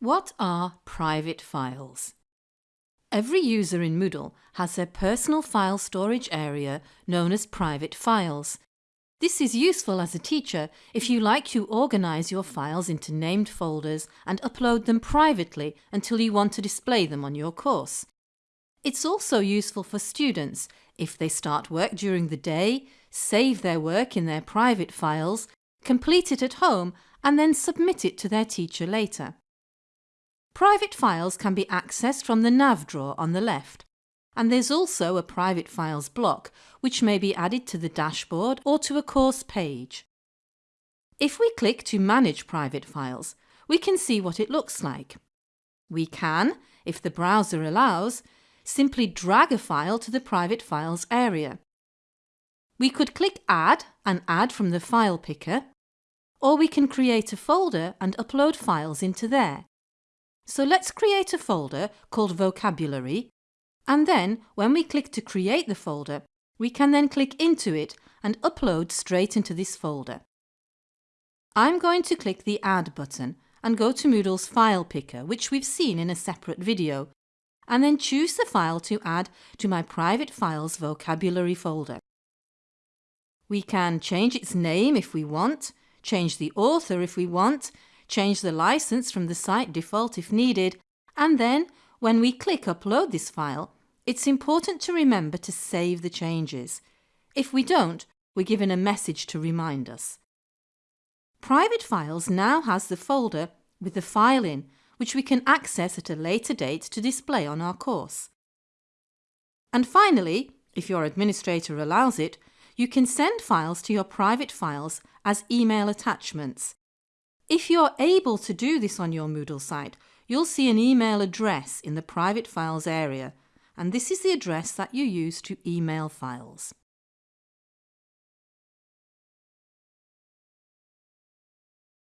What are private files? Every user in Moodle has their personal file storage area known as private files. This is useful as a teacher if you like to organise your files into named folders and upload them privately until you want to display them on your course. It's also useful for students if they start work during the day, save their work in their private files, complete it at home and then submit it to their teacher later. Private files can be accessed from the nav drawer on the left, and there's also a private files block which may be added to the dashboard or to a course page. If we click to manage private files, we can see what it looks like. We can, if the browser allows, simply drag a file to the private files area. We could click add and add from the file picker, or we can create a folder and upload files into there. So let's create a folder called vocabulary and then when we click to create the folder we can then click into it and upload straight into this folder. I'm going to click the add button and go to Moodle's file picker which we've seen in a separate video and then choose the file to add to my private files vocabulary folder. We can change its name if we want, change the author if we want change the license from the site default if needed, and then when we click upload this file, it's important to remember to save the changes. If we don't, we're given a message to remind us. Private Files now has the folder with the file in, which we can access at a later date to display on our course. And finally, if your administrator allows it, you can send files to your private files as email attachments. If you're able to do this on your Moodle site, you'll see an email address in the private files area, and this is the address that you use to email files.